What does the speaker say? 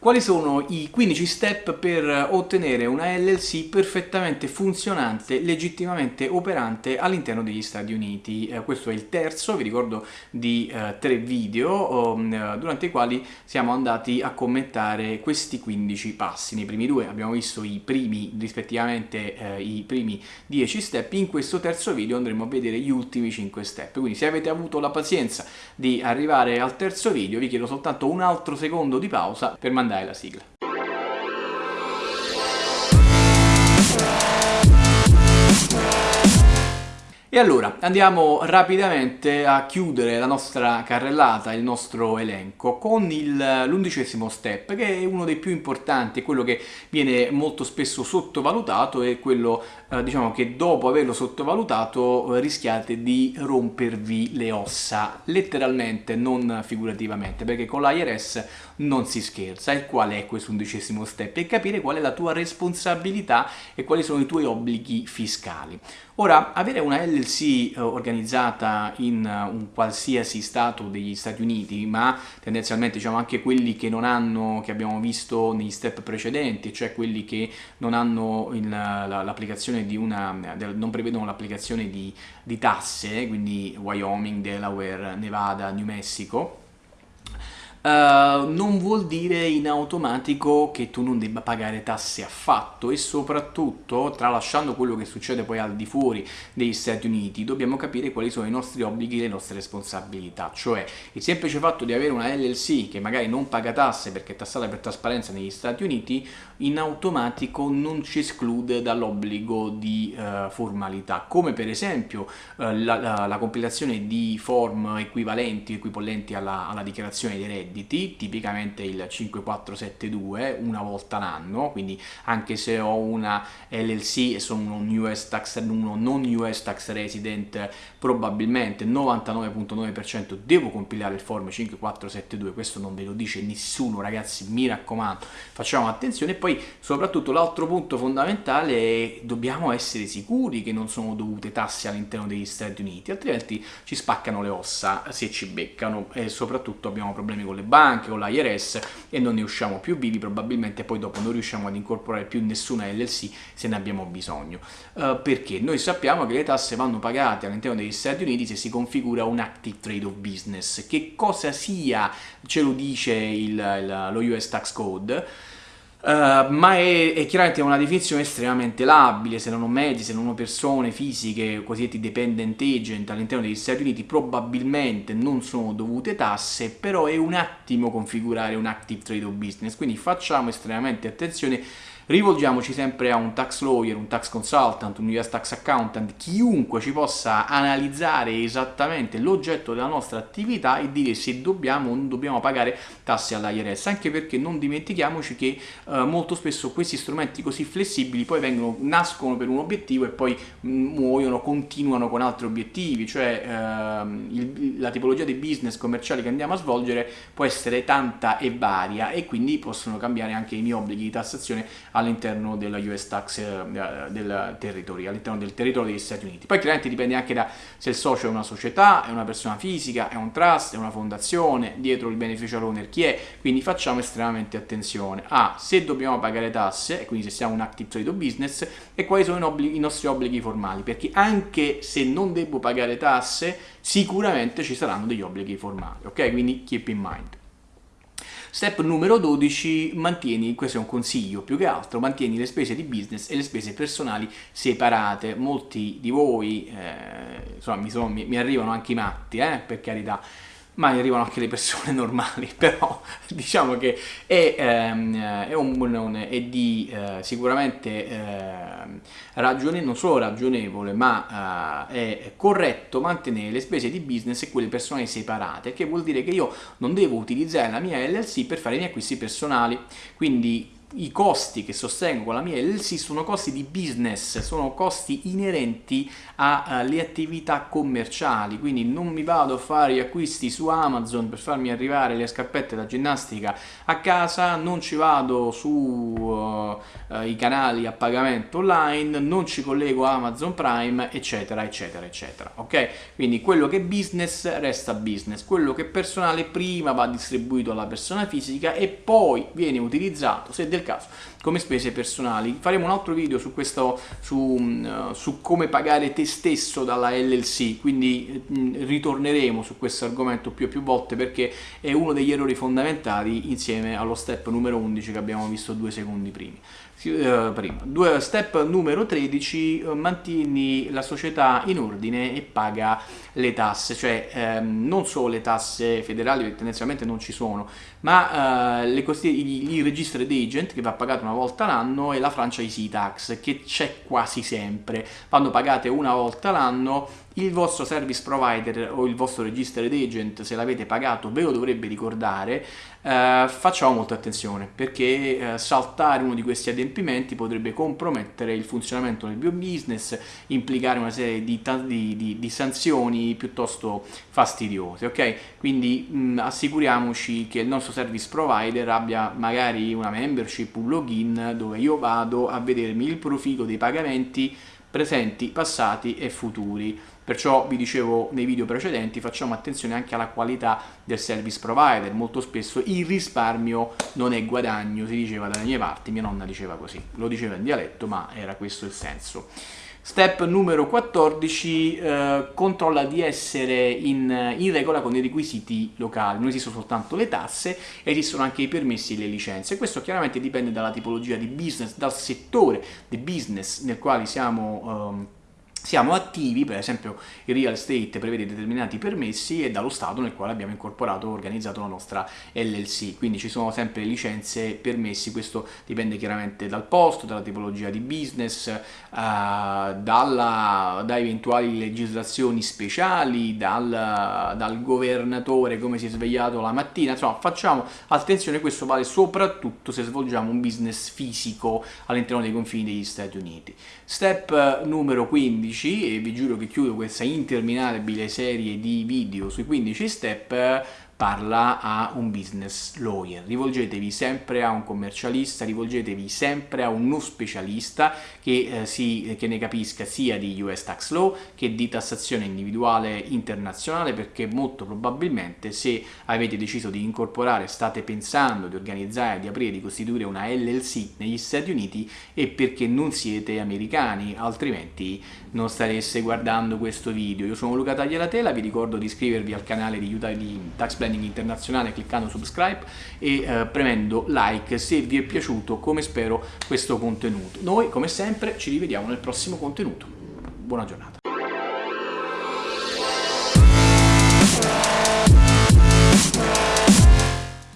Quali sono i 15 step per ottenere una LLC perfettamente funzionante, legittimamente operante all'interno degli Stati Uniti? Eh, questo è il terzo, vi ricordo, di eh, tre video um, durante i quali siamo andati a commentare questi 15 passi. Nei primi due abbiamo visto i primi, rispettivamente eh, i primi 10 step, in questo terzo video andremo a vedere gli ultimi 5 step. Quindi se avete avuto la pazienza di arrivare al terzo video vi chiedo soltanto un altro secondo di pausa per mandare de la sigla. E allora andiamo rapidamente a chiudere la nostra carrellata, il nostro elenco con l'undicesimo step che è uno dei più importanti, quello che viene molto spesso sottovalutato e quello eh, diciamo che dopo averlo sottovalutato eh, rischiate di rompervi le ossa, letteralmente, non figurativamente, perché con l'IRS non si scherza. E qual è questo undicesimo step? È capire qual è la tua responsabilità e quali sono i tuoi obblighi fiscali. Ora, avere una LLC eh, organizzata in uh, un qualsiasi stato degli Stati Uniti, ma tendenzialmente diciamo anche quelli che non hanno, che abbiamo visto negli step precedenti, cioè quelli che non hanno l'applicazione di una, non prevedono l'applicazione di, di tasse, quindi Wyoming, Delaware, Nevada, New Mexico, Uh, non vuol dire in automatico che tu non debba pagare tasse affatto e soprattutto, tralasciando quello che succede poi al di fuori degli Stati Uniti, dobbiamo capire quali sono i nostri obblighi e le nostre responsabilità, cioè il semplice fatto di avere una LLC che magari non paga tasse perché è tassata per trasparenza negli Stati Uniti, in automatico non ci esclude dall'obbligo di uh, formalità, come per esempio uh, la, la, la, compilazione di form equivalenti, equipollenti alla, alla dichiarazione dei redditi redditi, tipicamente il 5472 una volta l'anno, quindi anche se ho una LLC e sono un US tax, uno non US tax resident, probabilmente 99.9% devo compilare il form 5472, questo non ve lo dice nessuno ragazzi, mi raccomando, facciamo attenzione. E poi soprattutto l'altro punto fondamentale è dobbiamo essere sicuri che non sono dovute tasse all'interno degli Stati Uniti, altrimenti ci spaccano le ossa se ci beccano e soprattutto abbiamo problemi con le le banche, con l'IRS e non ne usciamo più vivi, probabilmente poi dopo non riusciamo ad incorporare più nessuna LLC se ne abbiamo bisogno. Uh, perché? Noi sappiamo che le tasse vanno pagate all'interno degli Stati Uniti se si configura un Active Trade of Business. Che cosa sia ce lo dice il, il, lo US Tax Code, Uh, ma è, è, chiaramente una definizione estremamente labile, se non ho mezzi, se non ho persone fisiche, cosiddetti dependent agent all'interno degli Stati Uniti, probabilmente non sono dovute tasse, però è un attimo configurare un active trade of business, quindi facciamo estremamente attenzione rivolgiamoci sempre a un tax lawyer, un tax consultant, un US tax accountant, chiunque ci possa analizzare esattamente l'oggetto della nostra attività e dire se dobbiamo o non dobbiamo pagare tasse all'IRS, anche perché non dimentichiamoci che eh, molto spesso questi strumenti così flessibili poi vengono, nascono per un obiettivo e poi mm, muoiono, continuano con altri obiettivi, cioè ehm, il, la tipologia di business commerciali che andiamo a svolgere può essere tanta e varia e quindi possono cambiare anche i miei obblighi di tassazione all'interno della US tax eh, del territorio, all'interno del territorio degli Stati Uniti. Poi chiaramente dipende anche da se il socio è una società, è una persona fisica, è un trust, è una fondazione, dietro il beneficial owner chi è, quindi facciamo estremamente attenzione a se dobbiamo pagare tasse, e quindi se siamo un active trade business, e quali sono i nostri obblighi formali, perché anche se non devo pagare tasse, sicuramente ci saranno degli obblighi formali, ok? Quindi keep in mind. Step numero 12, mantieni, questo è un consiglio più che altro, mantieni le spese di business e le spese personali separate. Molti di voi, eh, insomma, mi, sono, mi, mi, arrivano anche i matti, eh, per carità, ma arrivano anche le persone normali, però diciamo che è, ehm, è, un, è di eh, sicuramente eh, ragione, non solo ragionevole, ma eh, è corretto mantenere le spese di business e quelle personali separate, che vuol dire che io non devo utilizzare la mia LLC per fare i miei acquisti personali, quindi i costi che sostengo la mia LLC sono costi di business, sono costi inerenti alle attività commerciali, quindi non mi vado a fare gli acquisti su Amazon per farmi arrivare le scarpette da ginnastica a casa, non ci vado sui uh, uh, canali a pagamento online, non ci collego Amazon Prime, eccetera, eccetera, eccetera, ok? Quindi quello che è business resta business, quello che è personale prima va distribuito alla persona fisica e poi viene utilizzato, se del del caso come spese personali. Faremo un altro video su, questo, su, uh, su come pagare te stesso dalla LLC, quindi uh, ritorneremo su questo argomento più e più volte perché è uno degli errori fondamentali insieme allo step numero 11 che abbiamo visto due secondi. Uh, prima. Due, step numero 13 mantieni la società in ordine e paga le tasse, cioè ehm, non solo le tasse federali che tendenzialmente non ci sono, ma le i, i registered agent che va pagato una volta l'anno e la franchisee tax che c'è quasi sempre. Quando pagate una volta l'anno il vostro service provider o il vostro registered agent se l'avete pagato ve lo dovrebbe ricordare eh, facciamo molta attenzione perché eh, saltare uno di questi adempimenti potrebbe compromettere il funzionamento del mio business implicare una serie di, di, di, di sanzioni piuttosto fastidiose ok quindi mh, assicuriamoci che il nostro service provider abbia magari una membership un login dove io vado a vedermi il profilo dei pagamenti presenti, passati e futuri. Perciò vi dicevo nei video precedenti facciamo attenzione anche alla qualità del service provider, molto spesso il risparmio non è guadagno, si diceva dalle mie parti, mia nonna diceva così, lo diceva in dialetto ma era questo il senso. Step numero 14, eh, controlla di essere in, in, regola con i requisiti locali, non esistono soltanto le tasse, esistono anche i permessi e le licenze. Questo chiaramente dipende dalla tipologia di business, dal settore di business nel quale siamo... Um, siamo attivi, per esempio il real estate prevede determinati permessi e dallo Stato nel quale abbiamo incorporato e organizzato la nostra LLC, quindi ci sono sempre licenze, permessi, questo dipende chiaramente dal posto, dalla tipologia di business, uh, dalla, da eventuali legislazioni speciali, dal, dal governatore come si è svegliato la mattina, insomma facciamo attenzione, questo vale soprattutto se svolgiamo un business fisico all'interno dei confini degli Stati Uniti. Step numero 15 15 e vi giuro che chiudo questa interminabile serie di video sui 15 step parla a un business lawyer. Rivolgetevi sempre a un commercialista, rivolgetevi sempre a uno specialista che, eh, si, che ne capisca sia di US Tax Law che di tassazione individuale internazionale perché molto probabilmente se avete deciso di incorporare, state pensando di organizzare, di aprire, di costituire una LLC negli Stati Uniti e perché non siete americani, altrimenti non stareste guardando questo video. Io sono Luca Tagliatela, vi ricordo di iscrivervi al canale di, di Tax Plan Planning Internazionale cliccando subscribe e eh, premendo like se vi è piaciuto come spero questo contenuto. Noi come sempre ci rivediamo nel prossimo contenuto. Buona giornata.